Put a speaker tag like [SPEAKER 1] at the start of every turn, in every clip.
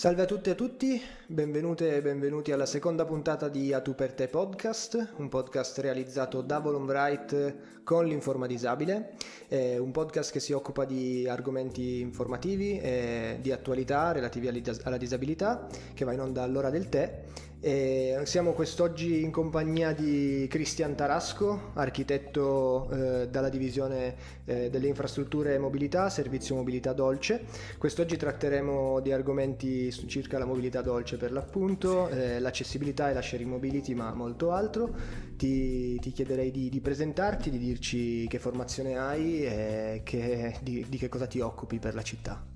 [SPEAKER 1] Salve a tutte e a tutti, benvenute e benvenuti alla seconda puntata di A Tu per Te podcast, un podcast realizzato da Volumbright con l'Informa Disabile, è un podcast che si occupa di argomenti informativi e di attualità relativi alla disabilità, che va in onda all'ora del tè e siamo quest'oggi in compagnia di Cristian Tarasco, architetto eh, dalla divisione eh, delle infrastrutture e mobilità, servizio mobilità dolce. Quest'oggi tratteremo di argomenti circa la mobilità dolce per l'appunto, eh, l'accessibilità e la sharing mobility, ma molto altro. Ti, ti chiederei di, di, presentarti, di dirci che formazione hai e che, di, di che cosa ti occupi per la città.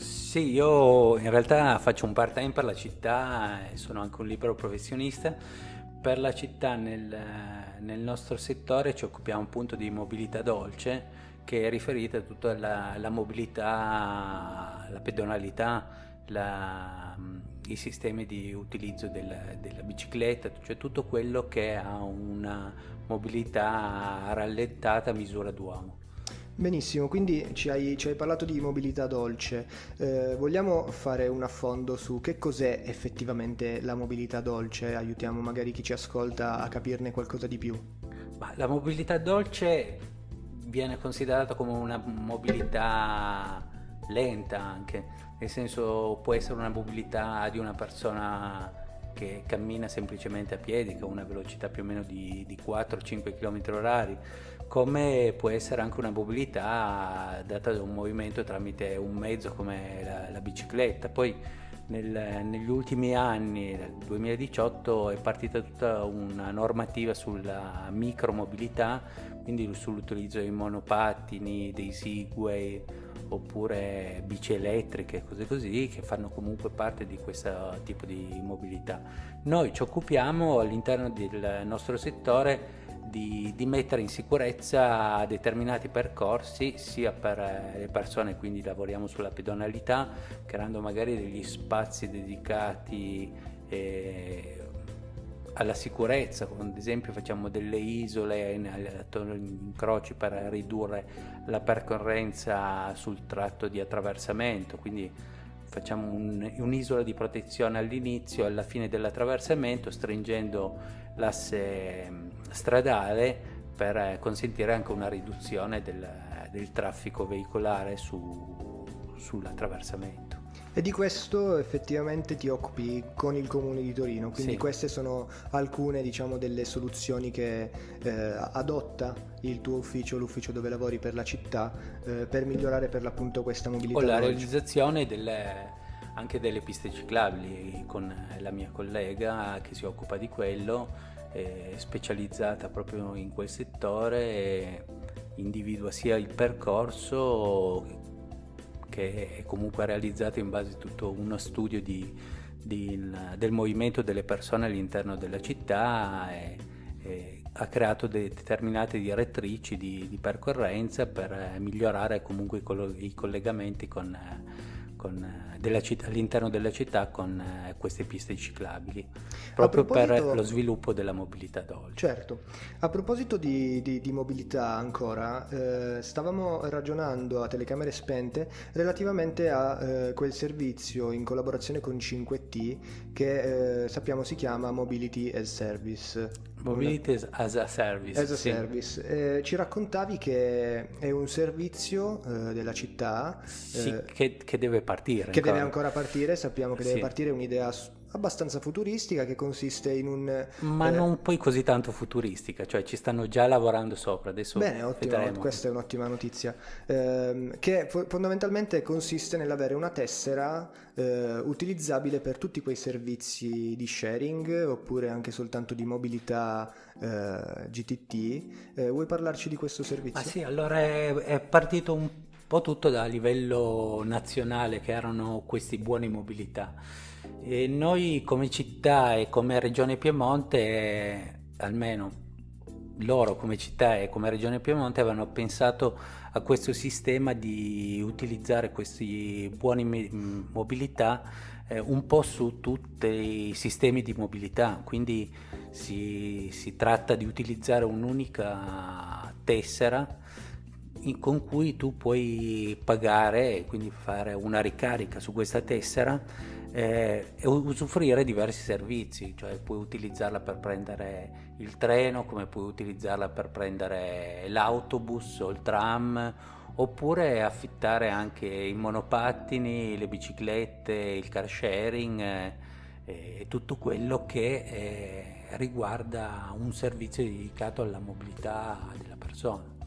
[SPEAKER 2] Sì, io in realtà faccio un part-time per la città e sono anche un libero professionista. Per la città nel, nel nostro settore ci occupiamo appunto di mobilità dolce che è riferita a tutta la, la mobilità, la pedonalità, la, i sistemi di utilizzo della, della, bicicletta, cioè tutto quello che ha una mobilità rallentata a misura d'uomo.
[SPEAKER 1] Benissimo, quindi ci hai, ci hai, parlato di mobilità dolce, eh, vogliamo fare un affondo su che cos'è effettivamente la mobilità dolce? Aiutiamo magari chi ci ascolta a capirne qualcosa di più.
[SPEAKER 2] la mobilità dolce viene considerata come una mobilità lenta anche, nel senso può essere una mobilità di una persona che cammina semplicemente a piedi, ha una velocità più o meno di, di 4-5 km orari come può essere anche una mobilità data da un movimento tramite un mezzo come la, la bicicletta. Poi nel, negli ultimi anni, nel 2018, è partita tutta una normativa sulla micromobilità, quindi sull'utilizzo dei monopattini, dei Segway oppure bici elettriche, cose così, che fanno comunque parte di questo tipo di mobilità. Noi ci occupiamo all'interno del nostro settore di, di, mettere in sicurezza determinati percorsi sia per eh, le persone, quindi lavoriamo sulla pedonalità, creando magari degli spazi dedicati eh, alla sicurezza, ad esempio facciamo delle isole attorno agli incroci per ridurre la percorrenza sul tratto di attraversamento, quindi facciamo un, un'isola di protezione all'inizio e alla fine dell'attraversamento stringendo l'asse mm, stradale per consentire anche una riduzione del, del traffico veicolare su, sull'attraversamento.
[SPEAKER 1] E di questo effettivamente ti occupi con il comune di Torino, quindi sì. queste sono alcune diciamo, delle soluzioni che eh, adotta il tuo ufficio, l'ufficio dove lavori per la città, eh, per migliorare per l'appunto questa mobilità.
[SPEAKER 2] Con la realizzazione delle, anche delle piste ciclabili con la mia collega che si occupa di quello, eh, specializzata proprio in quel settore, individua sia il percorso che è comunque realizzato in base a tutto uno studio di, di, del movimento delle persone all'interno della città e, e ha creato determinate direttrici di, di, percorrenza per migliorare comunque i, i collegamenti con, con della città, all'interno della città con eh, queste piste ciclabili, proprio per lo sviluppo della mobilità dolce.
[SPEAKER 1] Certo, a proposito di, di, di mobilità ancora, eh, stavamo ragionando a telecamere spente relativamente a eh, quel servizio in collaborazione con 5T che eh, sappiamo si chiama Mobility as Service.
[SPEAKER 2] Mobility as a Service.
[SPEAKER 1] As a sì. service. Eh, ci raccontavi che è un servizio eh, della città
[SPEAKER 2] sì, che, che, deve partire.
[SPEAKER 1] Che deve ancora partire, sappiamo che sì. deve partire un'idea abbastanza futuristica che consiste in un...
[SPEAKER 2] Ma eh... non poi così tanto futuristica, cioè ci stanno già lavorando sopra, adesso
[SPEAKER 1] Bene, ottimo,
[SPEAKER 2] vedremo.
[SPEAKER 1] questa è un'ottima notizia, eh, che fondamentalmente consiste nell'avere una tessera eh, utilizzabile per tutti quei servizi di sharing oppure anche soltanto di mobilità eh, GTT. Eh, vuoi parlarci di questo servizio?
[SPEAKER 2] Ah sì, allora è, è partito un po' tutto da livello nazionale che erano questi buoni mobilità. E noi come città e come regione Piemonte, almeno loro come città e come regione Piemonte avevano pensato a questo sistema di utilizzare questi buoni mobilità eh, un po' su tutti i sistemi di mobilità, quindi si, si tratta di utilizzare un'unica tessera con cui tu puoi pagare e quindi fare una ricarica su questa tessera eh, e usufruire diversi servizi, cioè puoi utilizzarla per prendere il treno, come puoi utilizzarla per prendere l'autobus o il tram, oppure affittare anche i monopattini, le biciclette, il car sharing eh, e tutto quello che eh, riguarda un servizio dedicato alla mobilità della persona.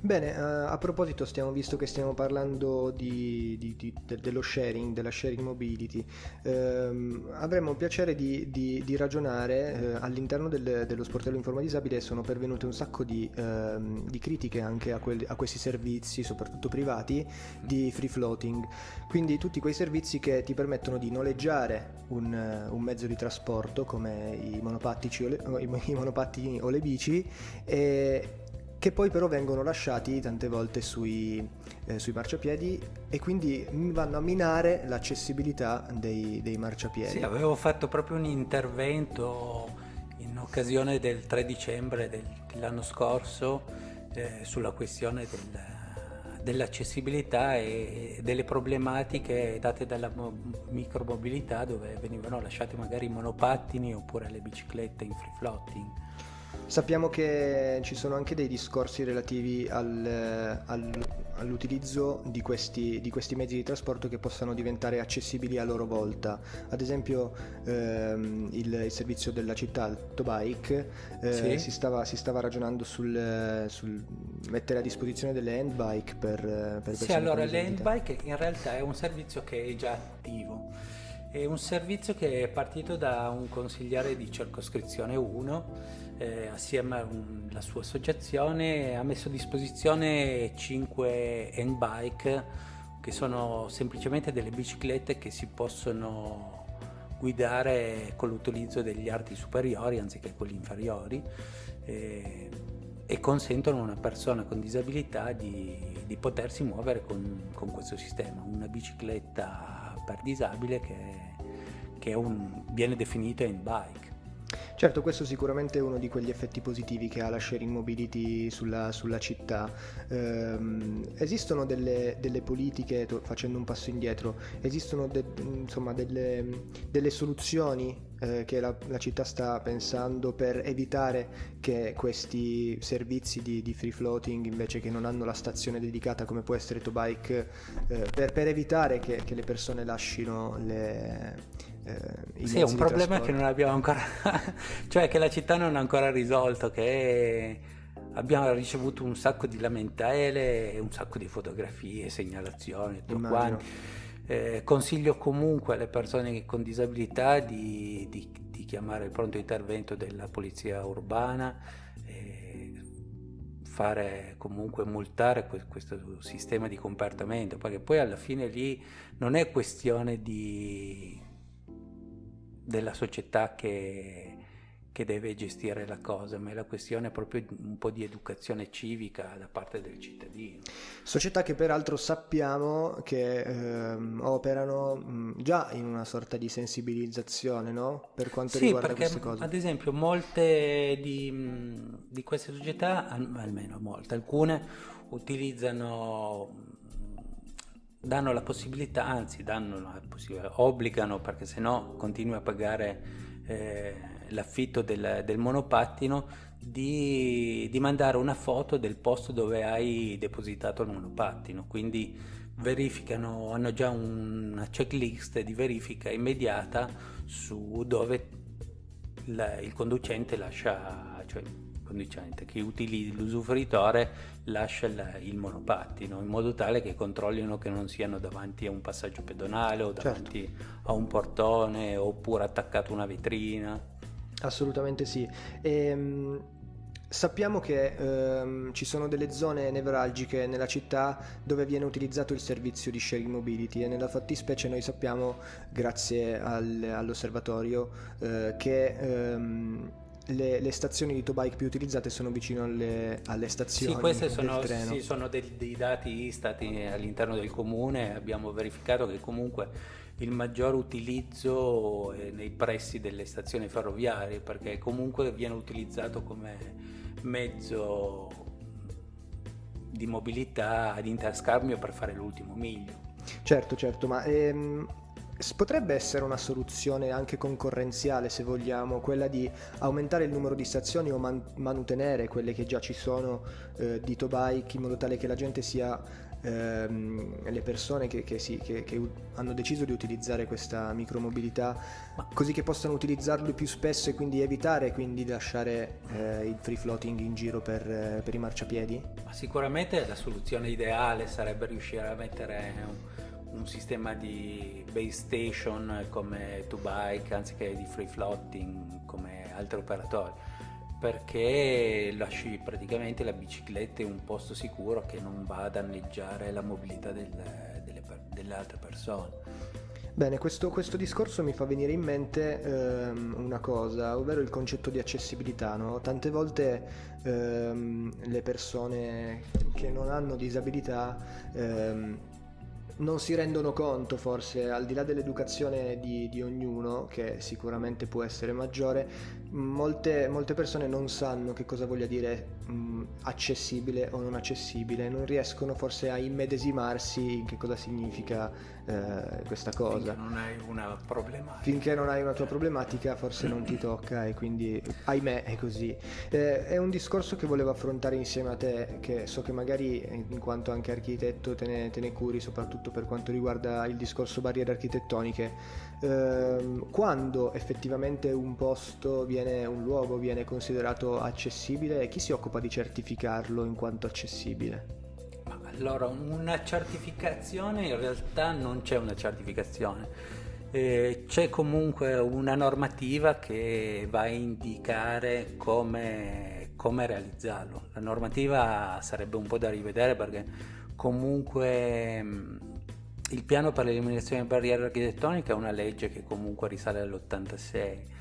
[SPEAKER 1] Bene, uh, a proposito, stiamo, visto che stiamo parlando di, di, di, de, dello sharing, della sharing mobility, ehm, avremmo piacere di, ragionare eh, all'interno del, dello sportello Informa Disabile sono pervenute un sacco di, ehm, critiche anche a, quel, a, questi servizi, soprattutto privati, di free floating, quindi tutti quei servizi che ti permettono di noleggiare un, un mezzo di trasporto come i, o le, i monopattini o le bici e che poi però vengono lasciati tante volte sui, eh, sui, marciapiedi e quindi vanno a minare l'accessibilità dei, dei, marciapiedi.
[SPEAKER 2] Sì, avevo fatto proprio un intervento in occasione del 3 dicembre del, dell'anno scorso eh, sulla questione del, dell'accessibilità e delle problematiche date dalla micromobilità dove venivano lasciati magari i monopattini oppure le biciclette in free floating.
[SPEAKER 1] Sappiamo che ci sono anche dei discorsi relativi al, al, all'utilizzo di questi, di questi, mezzi di trasporto che possano diventare accessibili a loro volta. Ad esempio ehm, il, il, servizio della città, Tobike, eh, sì. si, stava, si, stava, ragionando sul, sul, mettere a disposizione delle handbike per, per
[SPEAKER 2] Sì, allora le handbike in realtà è un servizio che è già attivo. È un servizio che è partito da un consigliere di circoscrizione 1 eh, assieme alla sua associazione ha messo a disposizione 5 handbike che sono semplicemente delle biciclette che si possono guidare con l'utilizzo degli arti superiori anziché quelli inferiori eh, e consentono a una persona con disabilità di, di potersi muovere con, con, questo sistema, una bicicletta per disabile che, che un, viene definita handbike.
[SPEAKER 1] Certo, questo sicuramente è uno di quegli effetti positivi che ha la sharing mobility sulla, sulla città. Ehm, esistono delle, delle, politiche, facendo un passo indietro, esistono de, insomma, delle, delle, soluzioni eh, che la, la, città sta pensando per evitare che questi servizi di, di, free floating, invece che non hanno la stazione dedicata come può essere Tobike, eh, per, per, evitare che, che le persone lasciino le
[SPEAKER 2] eh, sì, è un problema che non abbiamo ancora, cioè che la città non ha ancora risolto, che abbiamo ricevuto un sacco di lamentele, un sacco di fotografie, segnalazioni, tutto quanto. Eh, consiglio comunque alle persone con disabilità di, di, di chiamare il pronto intervento della polizia urbana, eh, fare comunque multare questo sistema di comportamento, perché poi alla fine lì non è questione di della società che, che deve gestire la cosa, ma è la questione proprio un po' di educazione civica da parte del cittadino.
[SPEAKER 1] Società che peraltro sappiamo che ehm, operano mh, già in una sorta di sensibilizzazione no? per quanto
[SPEAKER 2] sì,
[SPEAKER 1] riguarda
[SPEAKER 2] perché,
[SPEAKER 1] queste cose.
[SPEAKER 2] Ad esempio molte di, di queste società, almeno molte, alcune utilizzano danno la possibilità, anzi danno la possibilità, obbligano perché se no continui a pagare eh, l'affitto del, del monopattino di, di, mandare una foto del posto dove hai depositato il monopattino, quindi verificano, hanno già una checklist di verifica immediata su dove la, il conducente lascia, cioè conducente, chi utilizza l'usufruitore lascia il, monopattino in modo tale che controllino che non siano davanti a un passaggio pedonale o davanti certo. a un portone oppure attaccato a una vetrina.
[SPEAKER 1] Assolutamente sì. Ehm, Sappiamo che ehm, ci sono delle zone nevralgiche nella città dove viene utilizzato il servizio di sharing mobility e nella fattispecie noi sappiamo, grazie al, all'osservatorio, eh, che ehm, le, le, stazioni di Tobike più utilizzate sono vicino alle, alle stazioni.
[SPEAKER 2] Sì, questi sono, sì, sono dei, dei, dati stati all'interno del comune. Abbiamo verificato che comunque il maggior utilizzo è nei pressi delle stazioni ferroviarie perché comunque viene utilizzato come mezzo di mobilità ad interscambio per fare l'ultimo miglio.
[SPEAKER 1] Certo, certo, ma ehm, potrebbe essere una soluzione anche concorrenziale se vogliamo, quella di aumentare il numero di stazioni o man- mantenere quelle che già ci sono eh, di Tobike in modo tale che la gente sia ehm, le persone che, che, sì, che, che, hanno deciso di utilizzare questa micromobilità così che possano utilizzarlo più spesso e quindi evitare quindi di lasciare eh, il free floating in giro per, eh, per i marciapiedi?
[SPEAKER 2] Ma sicuramente la soluzione ideale sarebbe riuscire a mettere un un sistema di base station come 2Bike anziché di free floating come altri operatori perché lasci praticamente la bicicletta in un posto sicuro che non va a danneggiare la mobilità del, delle, delle, altre persone.
[SPEAKER 1] Bene, questo, questo, discorso mi fa venire in mente ehm, una cosa, ovvero il concetto di accessibilità. No? Tante volte ehm, le persone che non hanno disabilità ehm, non si rendono conto forse, al di là dell'educazione di, di ognuno, che sicuramente può essere maggiore, molte, molte persone non sanno che cosa voglia dire mh, accessibile o non accessibile, non riescono forse a immedesimarsi in che cosa significa eh, questa cosa.
[SPEAKER 2] Finché non hai una problematica.
[SPEAKER 1] Finché non hai una tua problematica forse non ti tocca e quindi ahimè è così. Eh, è un discorso che volevo affrontare insieme a te, che so che magari in quanto anche architetto te ne, te ne curi, soprattutto per quanto riguarda il discorso barriere architettoniche ehm, quando effettivamente un posto viene, un luogo viene considerato accessibile e chi si occupa di certificarlo in quanto accessibile?
[SPEAKER 2] Allora, una certificazione in realtà non c'è una certificazione. Eh, c'è comunque una normativa che va a indicare come, come, realizzarlo. La normativa sarebbe un po' da rivedere perché comunque il piano per l'eliminazione delle barriere architettoniche è una legge che comunque risale all'86.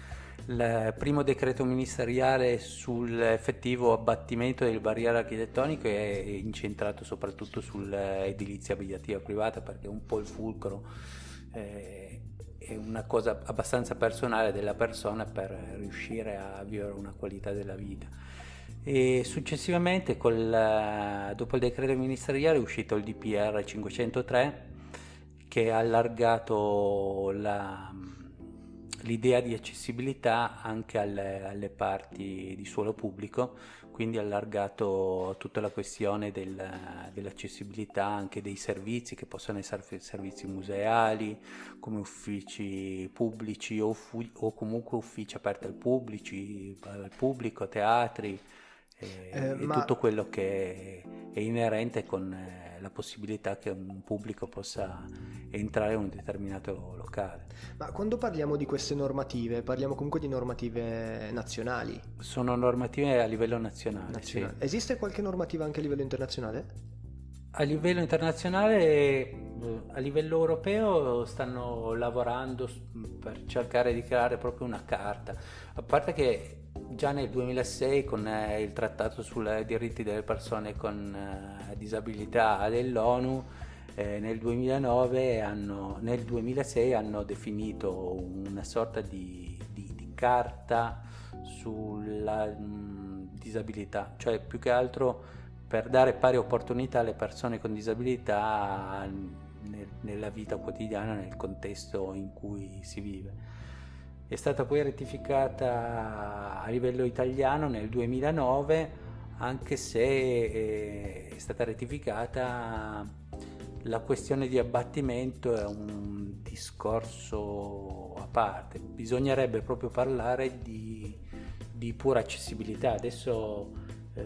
[SPEAKER 2] Il primo decreto ministeriale sull'effettivo abbattimento delle barriere architettoniche è incentrato soprattutto sull'edilizia abitativa privata perché è un po' il fulcro, eh, è una cosa abbastanza personale della persona per riuscire a vivere una qualità della vita. E successivamente, col, dopo il decreto ministeriale, è uscito il DPR 503 che ha allargato la, l'idea di accessibilità anche alle, alle, parti di suolo pubblico, quindi allargato tutta la questione del, dell'accessibilità anche dei servizi che possono essere servizi museali, come uffici pubblici o, o comunque uffici aperti al, pubblici, al pubblico, teatri e, eh, e ma... tutto quello che è inerente con eh, la possibilità che un pubblico possa entrare in un determinato locale.
[SPEAKER 1] Ma quando parliamo di queste normative, parliamo comunque di normative nazionali?
[SPEAKER 2] Sono normative a livello nazionale. nazionale.
[SPEAKER 1] Sì. Esiste qualche normativa anche a livello internazionale?
[SPEAKER 2] A livello internazionale, eh, a livello europeo stanno lavorando per cercare di creare proprio una carta, a parte che già nel 2006 con eh, il trattato sui diritti delle persone con eh, disabilità dell'ONU eh, nel, 2009 hanno, nel 2006 hanno definito una sorta di, di, di carta sulla mh, mm, disabilità, cioè più che altro per dare pari opportunità alle persone con disabilità nel, nella vita quotidiana, nel contesto in cui si vive è stata poi rettificata a livello italiano nel 2009 anche se eh, è stata rettificata la questione di abbattimento è un discorso a parte. Bisognerebbe proprio parlare di, di pura accessibilità. Adesso eh,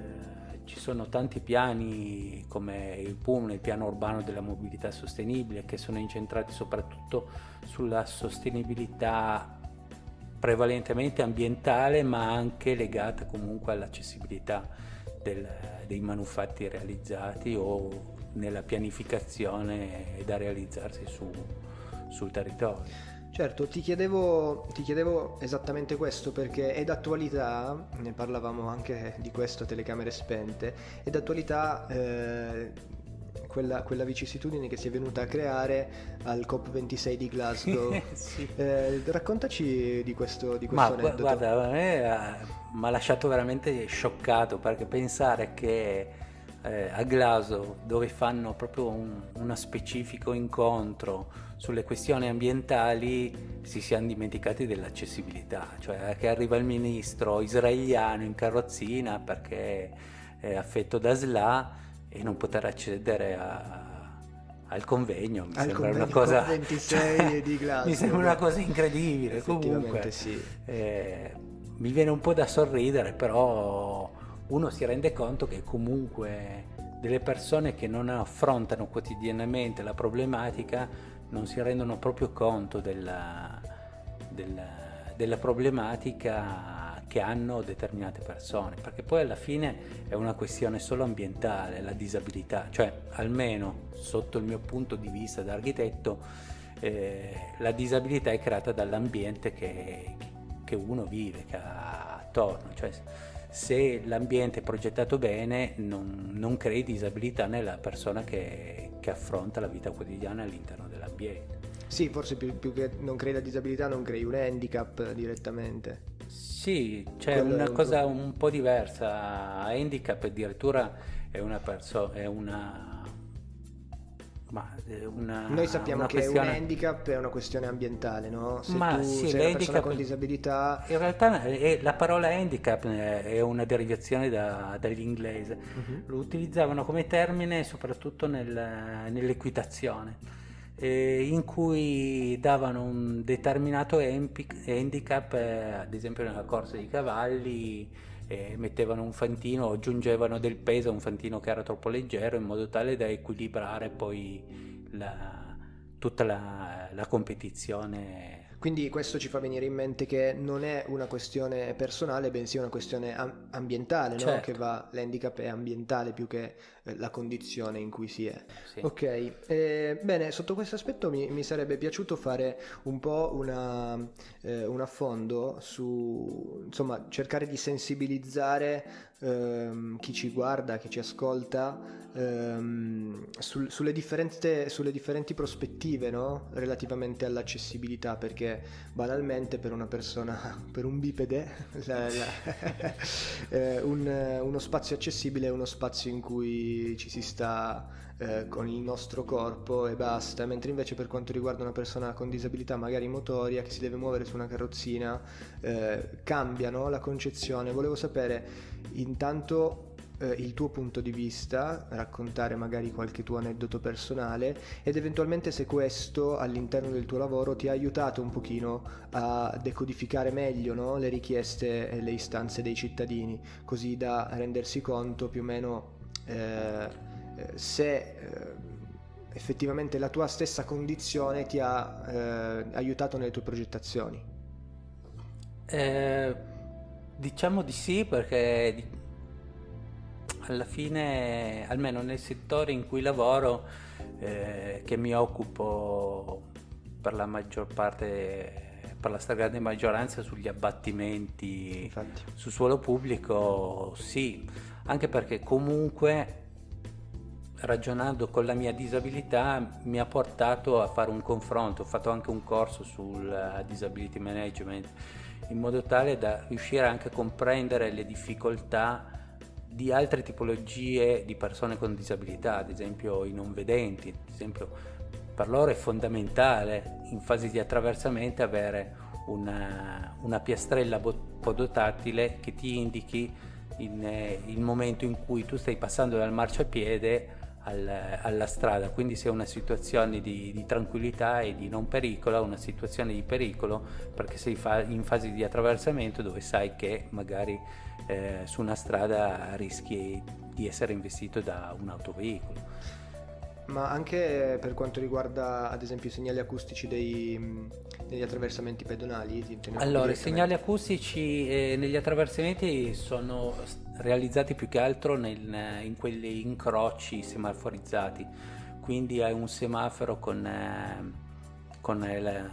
[SPEAKER 2] ci sono tanti piani come il PUM, il piano urbano della mobilità sostenibile, che sono incentrati soprattutto sulla sostenibilità prevalentemente ambientale ma anche legata comunque all'accessibilità dei manufatti realizzati o nella pianificazione da realizzarsi su, sul territorio.
[SPEAKER 1] Certo, ti chiedevo, ti chiedevo, esattamente questo perché è d'attualità, ne parlavamo anche di questo a telecamere spente, è d'attualità eh, quella, quella, vicissitudine che si è venuta a creare al COP26 di Glasgow. sì. eh, raccontaci di questo, di questo
[SPEAKER 2] Ma, aneddoto. Guarda, a me mi ha lasciato veramente scioccato perché pensare che eh, a Glasgow dove fanno proprio un, uno specifico incontro sulle questioni ambientali si siano dimenticati dell'accessibilità, cioè che arriva il ministro israeliano in carrozzina perché è affetto da SLA e non poter accedere a, al convegno mi
[SPEAKER 1] al
[SPEAKER 2] sembra
[SPEAKER 1] convegno
[SPEAKER 2] una cosa
[SPEAKER 1] 26
[SPEAKER 2] cioè,
[SPEAKER 1] di Glasgow
[SPEAKER 2] mi sembra una cosa incredibile comunque
[SPEAKER 1] sì.
[SPEAKER 2] eh, mi viene un po' da sorridere però uno si rende conto che comunque delle persone che non affrontano quotidianamente la problematica non si rendono proprio conto della, della, della problematica che hanno determinate persone, perché poi alla fine è una questione solo ambientale, la disabilità, cioè almeno sotto il mio punto di vista da architetto, eh, la disabilità è creata dall'ambiente che, che uno vive, che ha attorno, cioè se l'ambiente è progettato bene non, non crei disabilità nella persona che, che, affronta la vita quotidiana all'interno dell'ambiente.
[SPEAKER 1] Sì, forse più, più che non crei la disabilità non crei un handicap direttamente.
[SPEAKER 2] Sì, c'è Quello una un cosa un po' diversa. Handicap addirittura è una persona, è una
[SPEAKER 1] ma una, Noi sappiamo che questione... un handicap è una questione ambientale, no? Se
[SPEAKER 2] ma
[SPEAKER 1] tu
[SPEAKER 2] sì,
[SPEAKER 1] sei una persona con disabilità...
[SPEAKER 2] In realtà è, la parola handicap è una derivazione da, dall'inglese. Uh-huh. Lo utilizzavano come termine soprattutto nel, nell'equitazione, eh, in cui davano un determinato handicap, eh, ad esempio nella corsa di cavalli, mettevano un fantino, aggiungevano del peso a un fantino che era troppo leggero in modo tale da equilibrare poi la, tutta la, la competizione
[SPEAKER 1] quindi questo ci fa venire in mente che non è una questione personale, bensì una questione am- ambientale, certo. no? che va, l'handicap è ambientale più che eh, la condizione in cui si è. Sì. Ok, eh, bene, sotto questo aspetto mi, mi, sarebbe piaciuto fare un po' una, eh, un affondo su, insomma, cercare di sensibilizzare ehm, chi ci guarda, chi ci ascolta, ehm, sul, sulle, sulle, differenti prospettive no? relativamente all'accessibilità, perché banalmente per una persona, per un bipede, la, la, eh, un, uno spazio accessibile è uno spazio in cui ci si sta eh, con il nostro corpo e basta, mentre invece per quanto riguarda una persona con disabilità magari motoria che si deve muovere su una carrozzina, eh, cambiano la concezione. Volevo sapere intanto eh, il tuo punto di vista, raccontare magari qualche tuo aneddoto personale ed eventualmente se questo all'interno del tuo lavoro ti ha aiutato un pochino a decodificare meglio no? le richieste e le istanze dei cittadini, così da rendersi conto più o meno eh, se eh, effettivamente la tua stessa condizione ti ha eh, aiutato nelle tue progettazioni.
[SPEAKER 2] Eh, diciamo di sì perché alla fine, almeno nel settore in cui lavoro, eh, che mi occupo per la maggior parte per la stragrande maggioranza sugli abbattimenti Infatti. su suolo pubblico, sì, anche perché comunque ragionando con la mia disabilità mi ha portato a fare un confronto, ho fatto anche un corso sul eh, disability management in modo tale da riuscire anche a comprendere le difficoltà di altre tipologie di persone con disabilità, ad esempio i non vedenti, ad esempio per loro è fondamentale in fase di attraversamento avere una, una piastrella podotattile che ti indichi in, eh, il momento in cui tu stai passando dal marciapiede al, alla strada, quindi se è una situazione di, di, tranquillità e di non pericolo, una situazione di pericolo perché sei fa, in fase di attraversamento dove sai che magari eh, su una strada rischi di essere investito da un autoveicolo.
[SPEAKER 1] Ma anche per quanto riguarda ad esempio i segnali acustici dei, degli attraversamenti pedonali?
[SPEAKER 2] Allora, i segnali acustici eh, negli attraversamenti sono realizzati più che altro nel, in quegli incroci semaforizzati, quindi hai un semaforo con, eh, con il,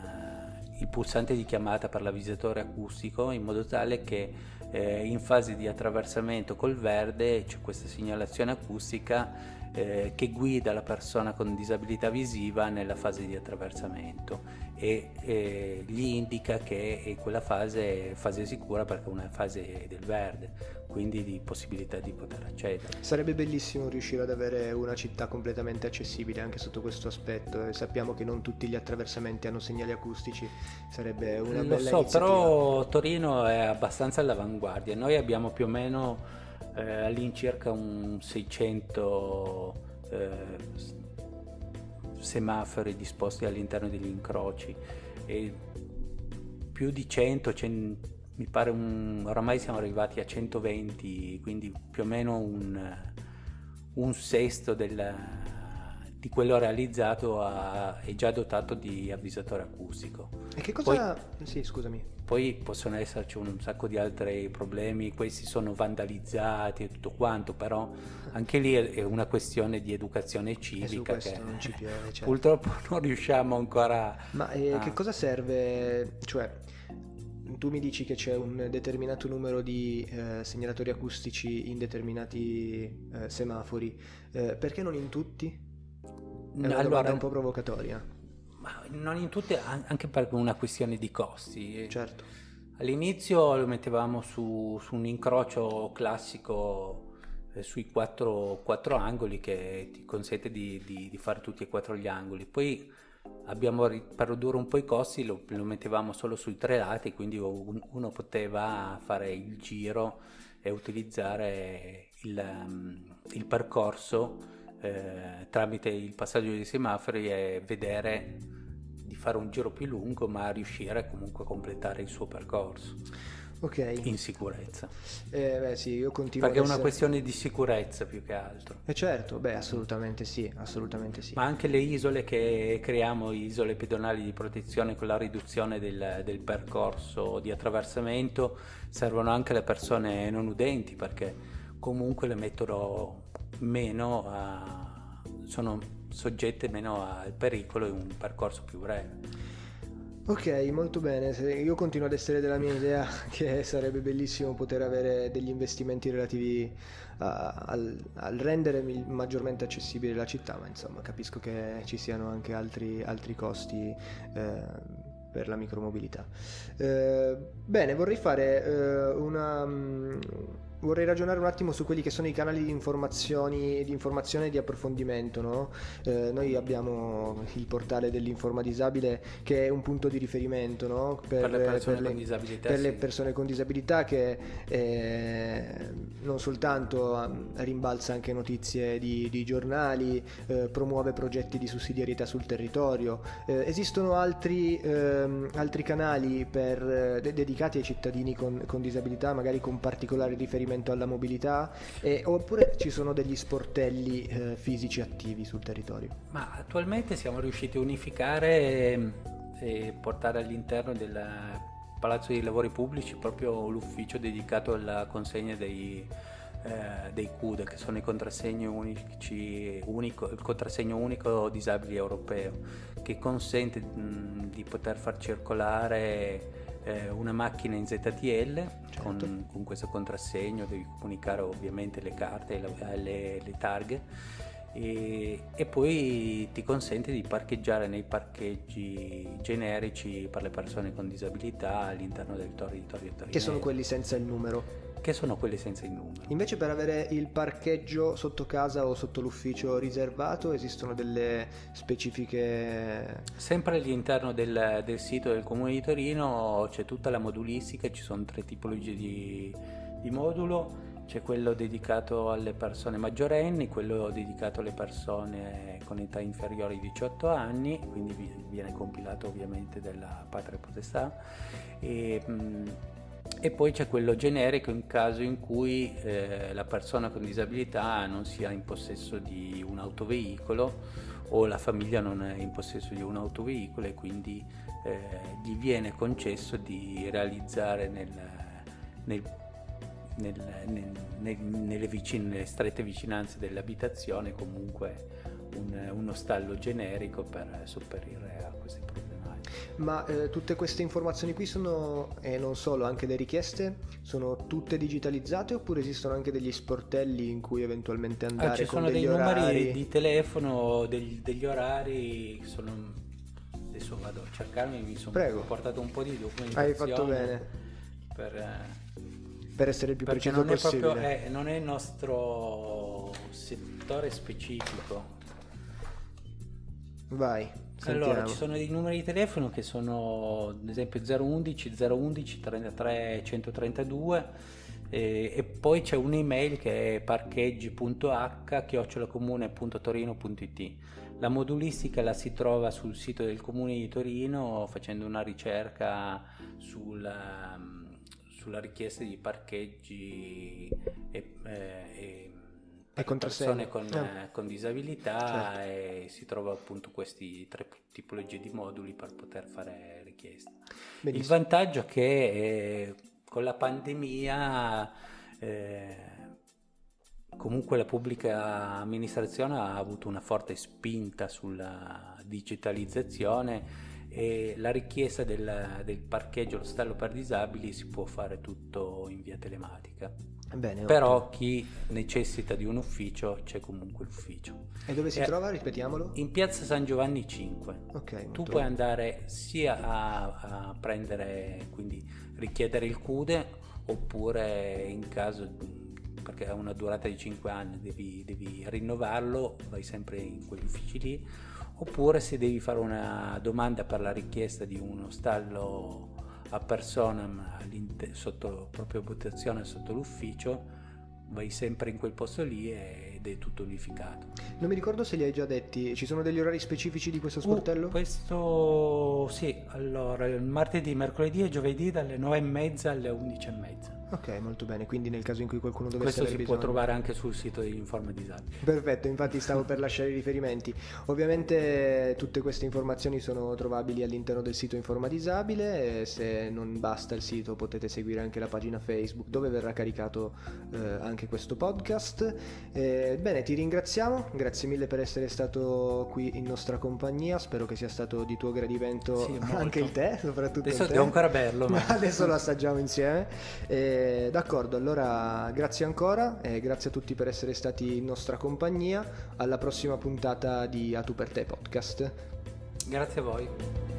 [SPEAKER 2] il, pulsante di chiamata per l'avvisatore acustico in modo tale che eh, in fase di attraversamento col verde c'è questa segnalazione acustica eh, che guida la persona con disabilità visiva nella fase di attraversamento e eh, gli indica che quella fase è fase sicura perché è una fase del verde quindi di possibilità di poter accedere.
[SPEAKER 1] Sarebbe bellissimo riuscire ad avere una città completamente accessibile anche sotto questo aspetto e sappiamo che non tutti gli attraversamenti hanno segnali acustici, sarebbe una
[SPEAKER 2] Lo
[SPEAKER 1] bella
[SPEAKER 2] so,
[SPEAKER 1] iniziativa.
[SPEAKER 2] però Torino è abbastanza all'avanguardia. Noi abbiamo più o meno eh, all'incirca un 600 eh, semafori disposti all'interno degli incroci e più di 100, cen- mi pare un, oramai siamo arrivati a 120, quindi più o meno un, un sesto del- di quello realizzato ha- è già dotato di avvisatore acustico.
[SPEAKER 1] E che cosa... Sì, scusami.
[SPEAKER 2] Poi possono esserci un sacco di altri problemi, questi sono vandalizzati e tutto quanto, però anche lì è una questione di educazione civica
[SPEAKER 1] questo
[SPEAKER 2] che
[SPEAKER 1] non ci piove, certo.
[SPEAKER 2] purtroppo non riusciamo ancora
[SPEAKER 1] Ma eh,
[SPEAKER 2] a...
[SPEAKER 1] che cosa serve? Cioè, tu mi dici che c'è un determinato numero di eh, segnalatori acustici in determinati eh, semafori, eh, perché non in tutti? È una domanda
[SPEAKER 2] Allora,
[SPEAKER 1] un po' provocatoria.
[SPEAKER 2] Ma non in tutte, an- anche per una questione di costi.
[SPEAKER 1] Certo.
[SPEAKER 2] All'inizio lo mettevamo su, su un incrocio classico eh, sui quattro, quattro angoli che ti consente di, di- di fare tutti e quattro gli angoli. Poi abbiamo, per ridurre un po' i costi, lo, lo mettevamo solo sui tre lati, quindi un- uno poteva fare il giro e utilizzare il, um, il percorso eh, tramite il passaggio dei semafori e vedere di fare un giro più lungo ma riuscire comunque a completare il suo percorso
[SPEAKER 1] Ok.
[SPEAKER 2] in sicurezza
[SPEAKER 1] Eh, beh, sì, io continuo
[SPEAKER 2] perché è una
[SPEAKER 1] essere-
[SPEAKER 2] questione di sicurezza più che altro
[SPEAKER 1] Eh certo, beh, assolutamente sì, assolutamente sì.
[SPEAKER 2] ma anche le isole che creiamo, isole pedonali di protezione con la riduzione del, del percorso di attraversamento, servono anche alle persone non udenti perché comunque le mettono meno a, sono soggette meno al pericolo in un percorso più breve.
[SPEAKER 1] Ok, molto bene. Io continuo ad essere della mia idea che sarebbe bellissimo poter avere degli investimenti relativi a- al, al rendere maggiormente accessibile la città, ma insomma capisco che ci siano anche altri, altri costi eh, per la micromobilità. Eh, bene, vorrei fare eh, una... Vorrei ragionare un attimo su quelli che sono i canali di informazioni, di informazione e di approfondimento. no? Eh, noi abbiamo il portale dell'Informa Disabile che è un punto di riferimento no?
[SPEAKER 2] Per le persone
[SPEAKER 1] per
[SPEAKER 2] con disabilità,
[SPEAKER 1] per le
[SPEAKER 2] sì.
[SPEAKER 1] persone con disabilità che eh, non soltanto um, rimbalza anche notizie di, di giornali, eh, promuove progetti di sussidiarietà sul territorio. Eh, esistono altri, ehm, altri canali per, eh, de- dedicati ai cittadini con, con disabilità, magari con particolare riferimento alla mobilità, e- oppure ci sono degli sportelli eh, fisici attivi sul territorio.
[SPEAKER 2] Ma attualmente siamo riusciti a unificare ehm, e portare all'interno del Palazzo dei Lavori Pubblici proprio l'ufficio dedicato alla consegna dei, eh, dei CUD, che sono i contrassegni unici, unico, il contrassegno unico disabili europeo, che consente mh, di poter far circolare eh, una macchina in ZTL con,
[SPEAKER 1] Certo.
[SPEAKER 2] con questo contrassegno, devi comunicare ovviamente le carte e la- le, le targhe e, e poi ti consente di parcheggiare nei parcheggi generici per le persone con disabilità all'interno del territorio torinese
[SPEAKER 1] Che sono quelli senza il numero.
[SPEAKER 2] Che sono quelli senza il numero
[SPEAKER 1] Invece per avere il parcheggio sotto casa o sotto l'ufficio riservato esistono delle specifiche...
[SPEAKER 2] sempre all'interno del, del sito del comune di Torino c'è tutta la modulistica ci sono tre tipologie di, di modulo. C'è quello dedicato alle persone maggiorenni, quello dedicato alle persone con età inferiore ai 18 anni, quindi vi- viene compilato ovviamente dalla patria potestà, e, mh, e poi c'è quello generico in caso in cui eh, la persona con disabilità non sia in possesso di un autoveicolo o la famiglia non è in possesso di un autoveicolo e quindi eh, gli viene concesso di realizzare nel, nel nel- nel- nel- nelle, vicine- nelle strette vicinanze dell'abitazione comunque un- uno stallo generico per sopperire a queste problematiche.
[SPEAKER 1] Ma eh, tutte queste informazioni qui sono, e non solo, anche le richieste, sono tutte digitalizzate oppure esistono anche degli sportelli in cui eventualmente andare
[SPEAKER 2] Ah, ci sono dei numeri
[SPEAKER 1] orari?
[SPEAKER 2] di telefono, degli, degli orari, sono, adesso vado a cercarmi, mi sono
[SPEAKER 1] Prego.
[SPEAKER 2] portato un po' di documentazione
[SPEAKER 1] Hai fatto bene.
[SPEAKER 2] per, eh,
[SPEAKER 1] per essere il più preciso
[SPEAKER 2] non
[SPEAKER 1] possibile.
[SPEAKER 2] proprio, è, non è il nostro settore specifico.
[SPEAKER 1] Vai, sentiamo.
[SPEAKER 2] Allora, ci sono dei numeri di telefono che sono ad esempio 011 011 33 132 eh, e poi c'è un'email che è parcheggi.h chiocciolacomune.torino.it la modulistica la si trova sul sito del comune di Torino facendo una ricerca sul, um, sulla richiesta di parcheggi e, eh, e
[SPEAKER 1] Contrassegno.
[SPEAKER 2] persone con,
[SPEAKER 1] Ah.
[SPEAKER 2] eh, con disabilità
[SPEAKER 1] Certo.
[SPEAKER 2] e si trova appunto questi tre tipologie di moduli per poter fare richieste. Il
[SPEAKER 1] Benissimo.
[SPEAKER 2] vantaggio è che eh, con la pandemia eh, comunque la pubblica amministrazione ha avuto una forte spinta sulla digitalizzazione e la richiesta del, del parcheggio allo stallo per disabili si può fare tutto in via telematica.
[SPEAKER 1] Bene,
[SPEAKER 2] Però
[SPEAKER 1] ottimo.
[SPEAKER 2] chi necessita di un ufficio c'è comunque l'ufficio.
[SPEAKER 1] E dove si
[SPEAKER 2] eh,
[SPEAKER 1] trova? Ripetiamolo.
[SPEAKER 2] In piazza San Giovanni 5.
[SPEAKER 1] Ok,
[SPEAKER 2] Tu puoi andare sia a, a prendere, quindi richiedere il CUDE, oppure in caso, perché ha una durata di 5 anni, devi, devi rinnovarlo, vai sempre in quegli uffici lì, oppure se devi fare una domanda per la richiesta di uno stallo a persona all'inter- sotto proprio votazione sotto l'ufficio, vai sempre in quel posto lì ed è tutto unificato.
[SPEAKER 1] Non mi ricordo se li hai già detti. Ci sono degli orari specifici di questo sportello?
[SPEAKER 2] Uh, questo sì, allora il martedì, mercoledì e giovedì dalle 9 e mezza alle 11 e mezza.
[SPEAKER 1] Ok, molto bene. Quindi nel caso in cui qualcuno dovesse
[SPEAKER 2] Questo si
[SPEAKER 1] aver
[SPEAKER 2] può
[SPEAKER 1] bisogno.
[SPEAKER 2] trovare anche sul sito di Informa Disabili.
[SPEAKER 1] Perfetto, infatti stavo per lasciare i riferimenti. Ovviamente tutte queste informazioni sono trovabili all'interno del sito Informa Disabile se non basta il sito potete seguire anche la pagina Facebook dove verrà caricato eh, anche questo podcast. Eh, bene, ti ringraziamo, grazie mille per essere stato qui in nostra compagnia, spero che sia stato di tuo gradimento
[SPEAKER 2] Sì,
[SPEAKER 1] anche il tè, soprattutto
[SPEAKER 2] Adesso
[SPEAKER 1] il tè.
[SPEAKER 2] devo ancora berlo, ma-
[SPEAKER 1] adesso lo assaggiamo insieme. Eh, d'accordo, allora grazie ancora e grazie a tutti per essere stati in nostra compagnia. Alla prossima puntata di A Tu per te podcast.
[SPEAKER 2] Grazie a voi.